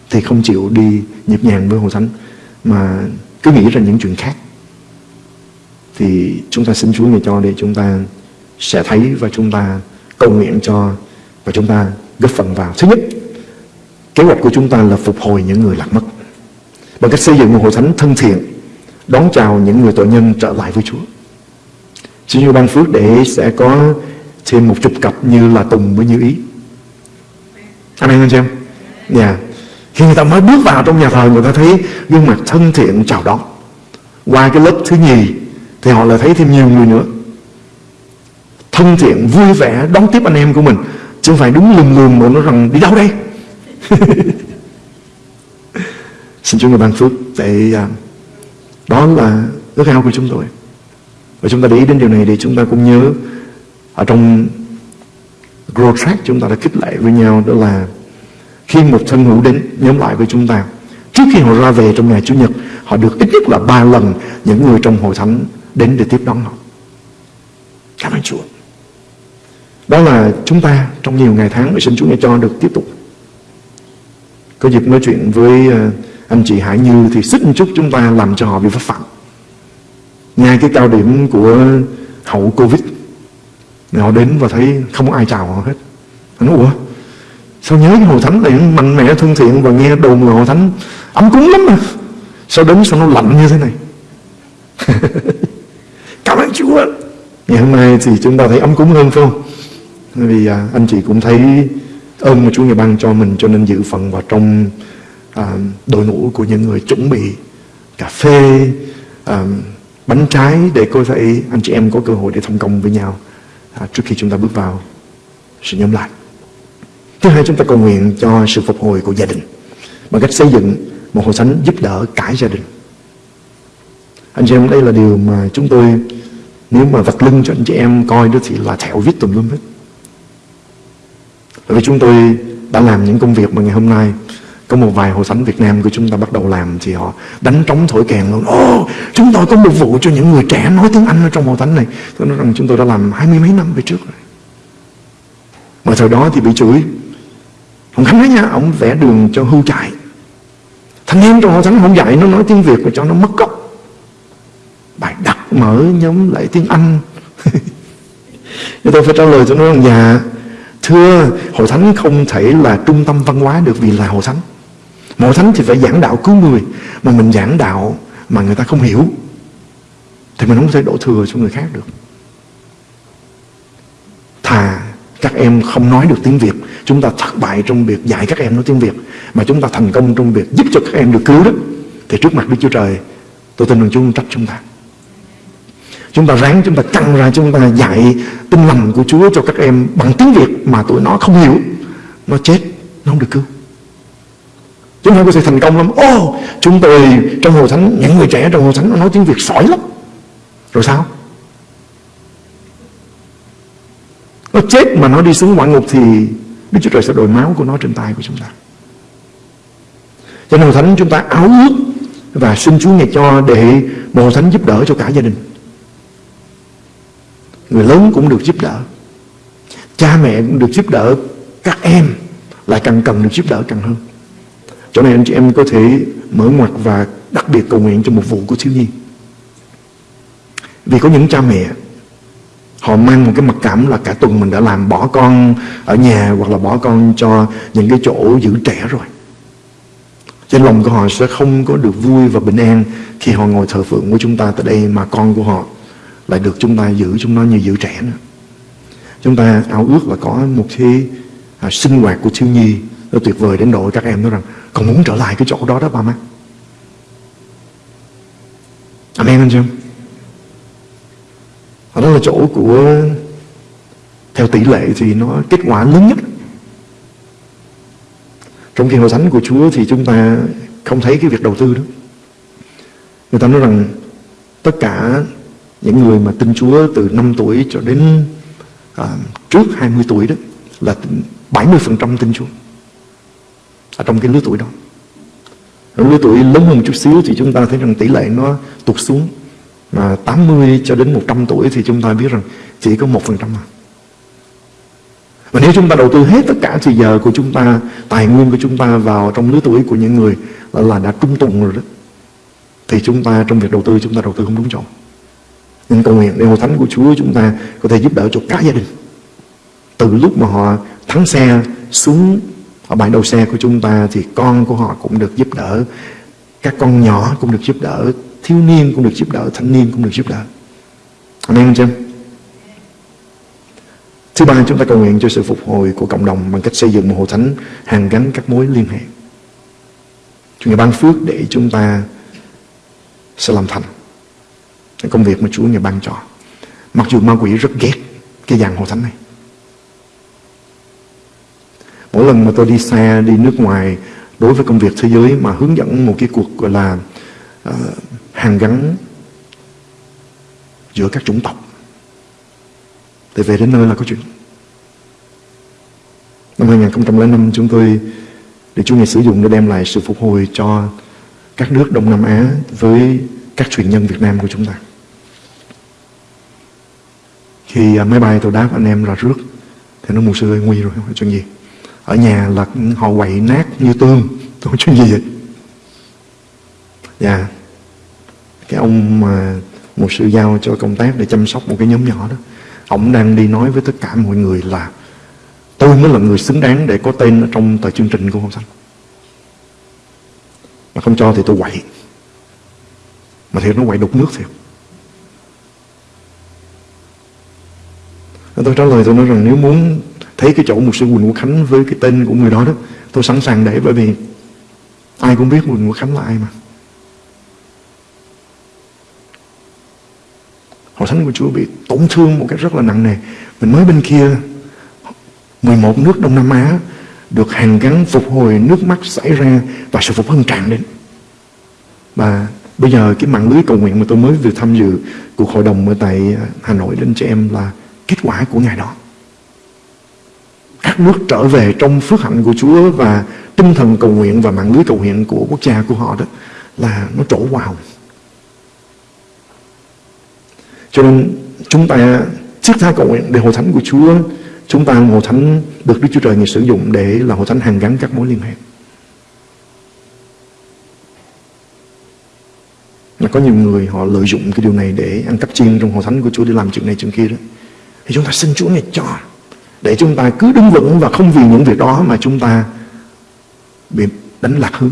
[SPEAKER 2] thì không chịu đi nhịp nhàng với Hồ Thánh, mà cứ nghĩ ra những chuyện khác. Thì chúng ta xin Chúa Ngài cho để chúng ta sẽ thấy và chúng ta cầu nguyện cho và chúng ta góp phần vào. Thứ nhất, kế hoạch của chúng ta là phục hồi những người lạc mất bằng cách xây dựng một hội thánh thân thiện đón chào những người tội nhân trở lại với Chúa. Xin Chúa ban phước để sẽ có thêm một chục cặp như là Tùng với Như Ý. Amen anh chị em? Yeah. Khi người ta mới bước vào trong nhà thờ, người ta thấy gương mặt thân thiện chào đón. Qua cái lớp thứ nhì thì họ lại thấy thêm nhiều người nữa. Thân thiện, vui vẻ, đón tiếp anh em của mình. Chứ không phải đúng lùm lùm mà nó rằng đi đâu đây? Xin Chúa người ban phước để à, đó là ước ao của chúng tôi. Và chúng ta để ý đến điều này để chúng ta cũng nhớ ở trong Grow Track chúng ta đã khích lệ với nhau, đó là khi một thân hữu đến nhóm lại với chúng ta. Trước khi họ ra về trong ngày Chủ nhật, họ được ít nhất là ba lần những người trong hội thánh đến để tiếp đón họ. Cảm ơn Chúa. Đó là chúng ta trong nhiều ngày tháng xin Chúa nghe cho được tiếp tục. Có dịp nói chuyện với ờ, anh chị Hải Như thì xích một chút chúng ta làm cho họ bị pháp phạm. Ngay cái cao điểm của hậu Covid, họ đến và thấy không có ai chào họ hết. Nó nói, ủa? Sao nhớ cái hội thánh này mạnh mẽ thân thiện và nghe đồn là hội thánh ấm cúng lắm mà. Sao đến sao nó lạnh như thế này? Cảm ơn Chúa. Ngày hôm nay thì chúng ta thấy ấm cúng hơn phải không? Vì à, anh chị cũng thấy ơn mà Chúa Ngài ban cho mình cho nên dự phần vào trong à, đội ngũ của những người chuẩn bị cà phê, à, bánh trái để có thể anh chị em có cơ hội để thông công với nhau. À, trước khi chúng ta bước vào sự nhóm lại. Thứ hai chúng ta cầu nguyện cho sự phục hồi của gia đình bằng cách xây dựng một hội thánh giúp đỡ cả gia đình anh chị em đây là điều mà chúng tôi nếu mà vạch lưng cho anh chị em coi đó thì là thẹo viết tùm lum hết bởi vì chúng tôi đã làm những công việc mà ngày hôm nay có một vài hội thánh Việt Nam của chúng ta bắt đầu làm thì họ đánh trống thổi kèn luôn. Ồ, oh, chúng tôi có một vụ cho những người trẻ nói tiếng Anh ở trong hội thánh này. Tôi nói rằng chúng tôi đã làm hai mươi mấy năm về trước rồi. Mà thời đó thì bị chửi. Ông Khánh nói nha, ông vẽ đường cho hưu chạy. Thanh niên trong hội thánh không dạy nó nói tiếng Việt và cho nó mất gốc. Bài đặt mở nhóm lại tiếng Anh. Thì tôi phải trả lời cho nó rằng dạ Thưa, hội thánh không thể là trung tâm văn hóa được vì là hội thánh. Hội thánh thì phải giảng đạo cứu người, mà mình giảng đạo mà người ta không hiểu, thì mình không thể đổ thừa cho người khác được. Các em không nói được tiếng Việt, chúng ta thất bại trong việc dạy các em nói tiếng Việt, mà chúng ta thành công trong việc giúp cho các em được cứu đó, thì trước mặt Đức Chúa Trời, tôi tin rằng Chúa không trách chúng ta. Chúng ta ráng chúng ta căng ra chúng ta dạy tinh lành của Chúa cho các em bằng tiếng Việt mà tụi nó không hiểu. Nó chết, nó không được cứu. Chúng ta có thể thành công lắm. Ô, oh, chúng tôi trong hội thánh, những người trẻ trong hội thánh nó nói tiếng Việt sỏi lắm. Rồi sao? Nó chết mà nó đi xuống ngoại ngục thì Đức Chúa Trời sẽ đổi máu của nó trên tay của chúng ta. Cho nên hội thánh chúng ta áo ước và xin Chúa ngày cho để một hội thánh giúp đỡ cho cả gia đình. Người lớn cũng được giúp đỡ Cha mẹ cũng được giúp đỡ Các em lại càng cần được giúp đỡ càng hơn chỗ này anh chị em có thể mở ngoặt và đặc biệt cầu nguyện cho một vụ của thiếu nhi Vì có những cha mẹ Họ mang một cái mặc cảm là cả tuần mình đã làm bỏ con ở nhà Hoặc là bỏ con cho những cái chỗ giữ trẻ rồi. Trên lòng của họ sẽ không có được vui và bình an Khi họ ngồi thờ phượng của chúng ta tại đây Mà con của họ lại được chúng ta giữ chúng nó như giữ trẻ nữa. Chúng ta ao ước là có một cái à, sinh hoạt của thiếu nhi nó tuyệt vời đến độ các em nói rằng còn muốn trở lại cái chỗ đó đó ba má. Amen anh chưa là chỗ của theo tỷ lệ thì nó kết quả lớn nhất. Trong khi hội thánh của Chúa thì chúng ta không thấy cái việc đầu tư đó. Người ta nói rằng tất cả những người mà tin Chúa từ 5 tuổi cho đến à, trước 20 tuổi đó là 70% tin Chúa ở trong cái lứa tuổi đó. Ở lứa tuổi lớn hơn một chút xíu thì chúng ta thấy rằng tỷ lệ nó tụt xuống mà 80 cho đến 100 tuổi thì chúng ta biết rằng chỉ có 1% mà. Và nếu chúng ta đầu tư hết tất cả thời giờ của chúng ta, tài nguyên của chúng ta vào trong lứa tuổi của những người là, là đã trung tùng rồi đó, thì chúng ta trong việc đầu tư chúng ta đầu tư không đúng chỗ. Nên cầu nguyện để hội thánh của Chúa chúng ta có thể giúp đỡ cho cả gia đình. Từ lúc mà họ thắng xe xuống ở bãi đầu xe của chúng ta thì con của họ cũng được giúp đỡ. Các con nhỏ cũng được giúp đỡ. Thiếu niên cũng được giúp đỡ. Thanh niên cũng được giúp đỡ. Amen anh chị Thứ ba chúng ta cầu nguyện cho sự phục hồi của cộng đồng bằng cách xây dựng một hội thánh hàng gắn các mối liên hệ. Chúa Ngài ban phước để chúng ta sẽ làm thành công việc mà Chúa Ngài ban cho Mặc dù ma quỷ rất ghét Cái dàn hội thánh này Mỗi lần mà tôi đi xa Đi nước ngoài Đối với công việc thế giới Mà hướng dẫn một cái cuộc gọi là uh, Hàng gắn Giữa các chủng tộc. Để về đến nơi là có chuyện. Năm 2005 chúng tôi Để Chúa Ngài sử dụng để đem lại sự phục hồi cho Các nước Đông Nam Á Với các truyền nhân Việt Nam của chúng ta. Khi à, máy bay tôi đáp anh em là rước, thì nó mù sư ơi nguy rồi, không chuyện gì. Ở nhà là họ quậy nát như tương tôi chuyện gì vậy. Dạ cái ông mà một sư giao cho công tác để chăm sóc một cái nhóm nhỏ đó ông đang đi nói với tất cả mọi người là tôi mới là người xứng đáng để có tên ở trong tờ chương trình của ông Xanh. Mà không cho thì tôi quậy. Mà thiệt nó quậy đục nước thiệt. Tôi trả lời tôi nói rằng nếu muốn thấy cái chỗ một sư Quỳnh Quốc Khánh với cái tên của người đó đó, tôi sẵn sàng để bởi vì ai cũng biết Quỳnh Quốc Khánh là ai mà. Hội thánh của Chúa bị tổn thương một cách rất là nặng nề. Mình mới bên kia 11 nước Đông Nam Á được hàng gắn phục hồi nước mắt xảy ra và sự phục hưng tràn đến. Và bây giờ cái mạng lưới cầu nguyện mà tôi mới vừa tham dự cuộc hội đồng ở tại à, Hà Nội đến cho em là kết quả của ngày đó. Các nước trở về trong phước hạnh của Chúa và tinh thần cầu nguyện và mạng lưới cầu nguyện của quốc gia của họ đó là nó trổ wow. Cho nên chúng ta chiếc thai cầu nguyện để hội thánh của Chúa chúng ta hội thánh được Đức Chúa Trời Ngài sử dụng để là hội thánh hàng gắn các mối liên hệ. Là có nhiều người họ lợi dụng cái điều này để ăn cắp chiên trong hội thánh của Chúa để làm chuyện này chuyện kia đó. Thì chúng ta xin Chúa Ngài cho để chúng ta cứ đứng vững và không vì những việc đó mà chúng ta bị đánh lạc hướng.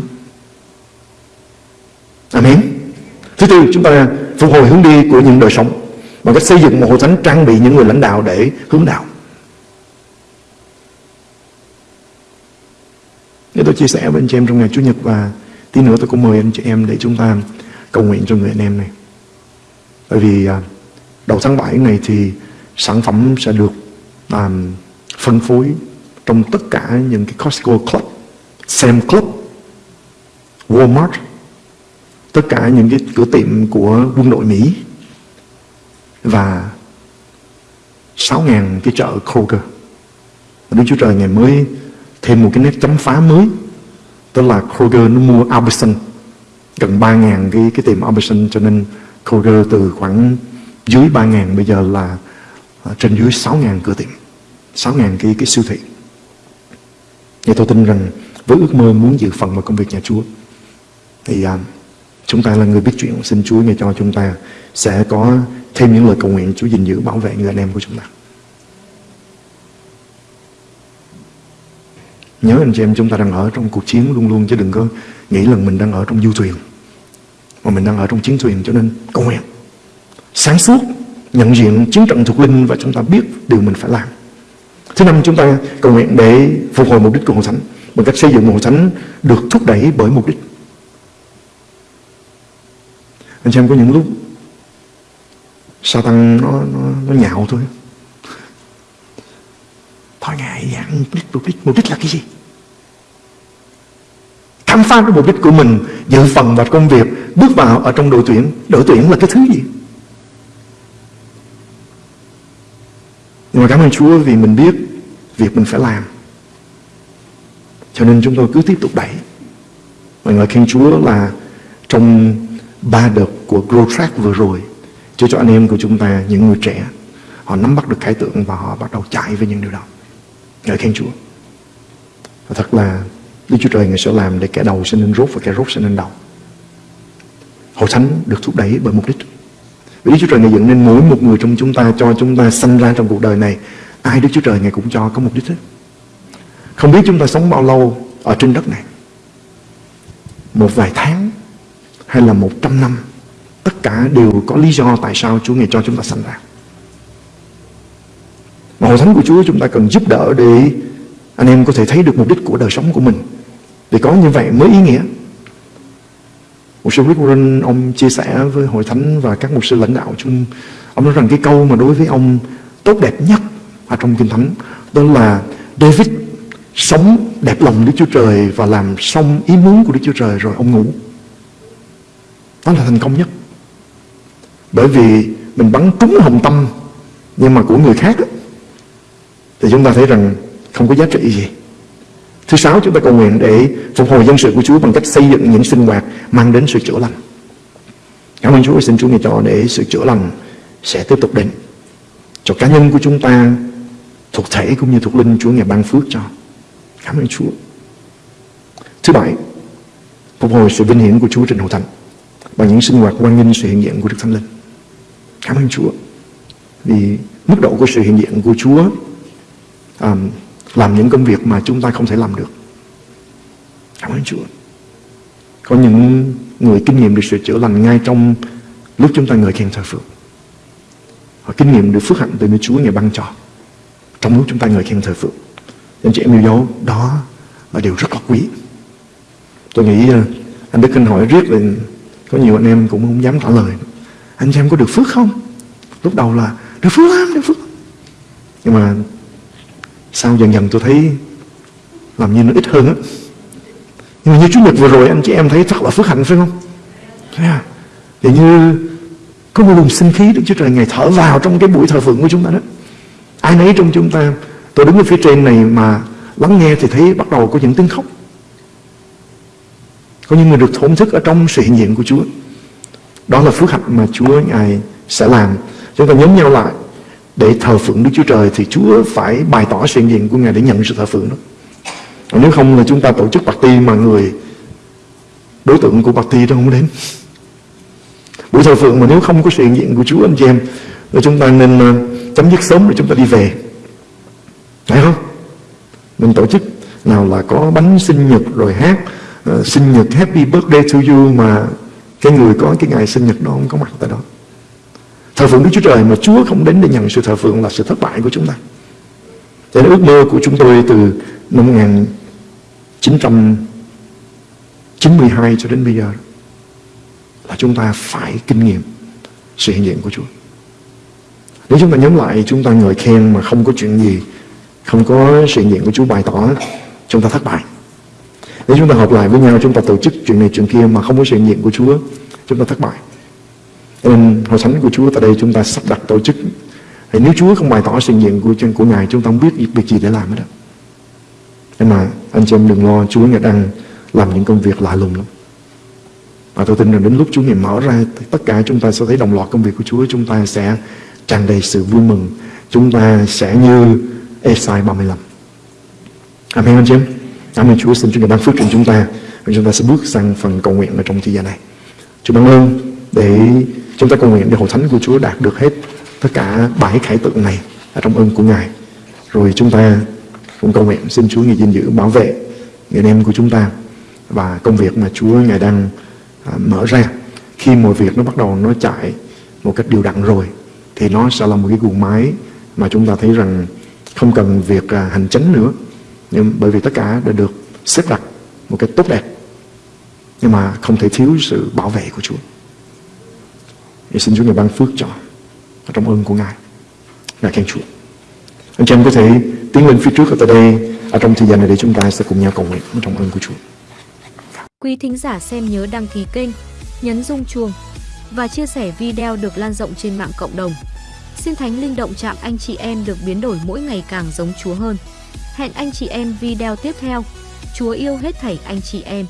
[SPEAKER 2] Amen. Thứ tư, chúng ta phục hồi hướng đi của những đời sống bằng cách xây dựng một hội thánh trang bị những người lãnh đạo để hướng đạo. Để tôi chia sẻ với anh chị em trong ngày Chủ nhật và tí nữa tôi cũng mời anh chị em để chúng ta cầu nguyện cho người anh em này. Bởi vì à, đầu tháng 7 này thì sản phẩm sẽ được um, phân phối trong tất cả những cái Costco Club, Sam Club, Walmart, tất cả những cái cửa tiệm của quân đội Mỹ và 6.000 cái chợ Kroger. Đức Chúa Trời ngày mới thêm một cái nét chấm phá mới tức là Kroger nó mua Albertson gần 3.000 cái, cái tiệm Albertson cho nên Kroger từ khoảng dưới 3.000 bây giờ là à, trên dưới 6.000 cửa tiệm 6.000 cái, cái siêu thị Thì tôi tin rằng với ước mơ muốn dự phần vào công việc nhà Chúa thì à, chúng ta là người biết chuyện xin Chúa nghe cho chúng ta sẽ có thêm những lời cầu nguyện Chúa gìn giữ, bảo vệ người anh em của chúng ta. Nhớ anh chị em, chúng ta đang ở trong cuộc chiến luôn luôn, chứ đừng có nghĩ là mình đang ở trong du thuyền, mà mình đang ở trong chiến thuyền cho nên cầu nguyện. Sáng suốt, nhận diện chiến trận thuộc linh và chúng ta biết điều mình phải làm. Thứ năm, chúng ta cầu nguyện để phục hồi mục đích của hội thánh, bằng cách xây dựng một hội thánh được thúc đẩy bởi mục đích. Anh chị em có những lúc sa tăng nó, nó, nó nhạo thôi thôi ngài dạng mục đích mục đích mục đích là cái gì? Khám phá cái mục đích của mình dự phần vào công việc bước vào ở trong đội tuyển. Đội tuyển là cái thứ gì? Nhưng mà cảm ơn Chúa vì mình biết việc mình phải làm. Cho nên chúng tôi cứ tiếp tục đẩy. Mọi người khen Chúa là trong ba đợt của Grow Track vừa rồi Chúa cho anh em của chúng ta, những người trẻ, họ nắm bắt được khái tượng và họ bắt đầu chạy với những điều đó ngợi khen Chúa và thật là, Đức Chúa Trời Ngài sẽ làm để kẻ đầu sẽ nên rốt và kẻ rốt sẽ nên đầu. Hội thánh được thúc đẩy bởi mục đích. Vì Đức Chúa Trời Ngài dựng nên mỗi một người trong chúng ta, cho chúng ta sanh ra trong cuộc đời này. Ai Đức Chúa Trời Ngài cũng cho có mục đích hết. Không biết chúng ta sống bao lâu ở trên đất này. Một vài tháng hay là một trăm năm. Tất cả đều có lý do tại sao Chúa Ngài cho chúng ta sanh ra. Mà hội thánh của Chúa chúng ta cần giúp đỡ để anh em có thể thấy được mục đích của đời sống của mình. Để có như vậy mới ý nghĩa. Một sư Rick Warren ông chia sẻ với hội thánh và các mục sư lãnh đạo chung. Ông nói rằng cái câu mà đối với ông tốt đẹp nhất ở trong Kinh Thánh, Đó là David sống đẹp lòng Đức Chúa Trời và làm xong ý muốn của Đức Chúa Trời rồi ông ngủ. Đó là thành công nhất. Bởi vì mình bắn trúng hồng tâm Nhưng mà của người khác Thì chúng ta thấy rằng không có giá trị gì Thứ sáu chúng ta cầu nguyện để phục hồi dân sự của Chúa bằng cách xây dựng những sinh hoạt mang đến sự chữa lành. Cảm ơn Chúa xin Chúa nghe cho để sự chữa lành sẽ tiếp tục đến. Cho cá nhân của chúng ta thuộc thể cũng như thuộc linh Chúa ngày ban phước cho. Cảm ơn Chúa. Thứ bảy, phục hồi sự vinh hiển của Chúa trên Hậu thánh bằng những sinh hoạt quan nghênh sự hiện diện của Đức Thánh Linh. Cảm ơn Chúa. Vì mức độ của sự hiện diện của Chúa um, làm những công việc mà chúng ta không thể làm được. Cảm ơn Chúa. Có những người kinh nghiệm được sự chữa lành ngay trong lúc chúng ta ngợi khen thờ phượng. Họ kinh nghiệm được phước hạnh từ nơi Chúa ngày ban cho trong lúc chúng ta ngợi khen thờ phượng. Anh chị em yêu dấu, đó là điều rất là quý. Tôi nghĩ uh, anh Đức Kinh hỏi riết là có nhiều anh em cũng không dám trả lời. Anh chị em có được phước không? Lúc đầu là được phước lắm, được phước. Nhưng mà sau dần dần tôi thấy Làm như nó ít hơn á Nhưng mà như Chủ nhật vừa rồi anh chị em thấy rất là phước hạnh phải không à? Yeah. Như có một luồng sinh khí Đức Chúa Trời Ngài thở vào trong cái buổi thờ phượng của chúng ta đó. Ai nấy trong chúng ta, tôi đứng ở phía trên này mà lắng nghe thì thấy bắt đầu có những tiếng khóc. Có những người được thổn thức ở trong sự hiện diện của Chúa. Đó là phước hạnh mà Chúa Ngài sẽ làm. Chúng ta nhóm nhau lại để thờ phượng Đức Chúa Trời thì Chúa phải bày tỏ sự hiện diện của Ngài để nhận sự thờ phượng đó. Nếu không là chúng ta tổ chức party mà người đối tượng của party đó không đến. Buổi thờ phượng mà nếu không có sự hiện diện của Chúa anh chị em thì chúng ta nên ờ, chấm dứt sớm rồi chúng ta đi về. Phải không? Mình tổ chức nào là có bánh sinh nhật rồi hát uh, sinh nhật happy birthday to you mà cái người có cái ngày sinh nhật đó không có mặt tại đó. Thờ phượng Đức Chúa Trời mà Chúa không đến để nhận sự thờ phượng là sự thất bại của chúng ta. Cho nên ước mơ của chúng tôi từ năm 1992 cho đến bây giờ là chúng ta phải kinh nghiệm sự hiện diện của Chúa. Nếu chúng ta nhóm lại chúng ta ngợi khen mà không có chuyện gì, không có sự hiện diện của Chúa bày tỏ, chúng ta thất bại. Nếu chúng ta họp lại với nhau, chúng ta tổ chức chuyện này chuyện kia mà không có sự nhiệm diện của Chúa, chúng ta thất bại. nên hội thánh của Chúa tại đây chúng ta sắp đặt tổ chức. Thì nếu Chúa không bày tỏ sự nhiệm diện của, của Ngài, chúng ta không biết việc gì để làm hết đó. Nhưng mà anh chị em đừng lo, Chúa Ngài đang làm những công việc lạ lùng lắm. Và tôi tin rằng đến lúc Chúa Ngài mở ra Tất cả chúng ta sẽ thấy đồng loạt công việc của Chúa Chúng ta sẽ tràn đầy sự vui mừng Chúng ta sẽ như Esai 35 Amen anh chị em Cảm ơn Chúa xin Chúa ban phước trên chúng ta. Và chúng ta sẽ bước sang phần cầu nguyện ở trong thời gian này. Chúa ban ơn để chúng ta cầu nguyện để hội thánh của Chúa đạt được hết tất cả bảy khải tượng này ở trong ơn của Ngài. Rồi chúng ta cũng cầu nguyện xin Chúa Ngài gìn giữ bảo vệ người em của chúng ta và công việc mà Chúa Ngài đang à, mở ra. Khi mọi việc nó bắt đầu nó chạy một cách điều đặn rồi thì nó sẽ là một cái guồng máy mà chúng ta thấy rằng không cần việc à, hành chánh nữa nhưng bởi vì tất cả đã được xếp đặt một cách tốt đẹp nhưng mà không thể thiếu sự bảo vệ của Chúa. Thì xin Chúa Ngài ban phước cho trong ơn của Ngài. Ngài khen Chúa. Anh chị em có thể tiến lên phía trước ở tại đây ở trong thời gian này để chúng ta sẽ cùng nhau cầu nguyện trong ơn của Chúa.
[SPEAKER 3] Quý thính giả xem nhớ đăng ký kênh, nhấn rung chuông và chia sẻ video được lan rộng trên mạng cộng đồng. Xin Thánh Linh động chạm anh chị em được biến đổi mỗi ngày càng giống Chúa hơn. Hẹn anh chị em video tiếp theo. Chúa yêu hết thảy anh chị em.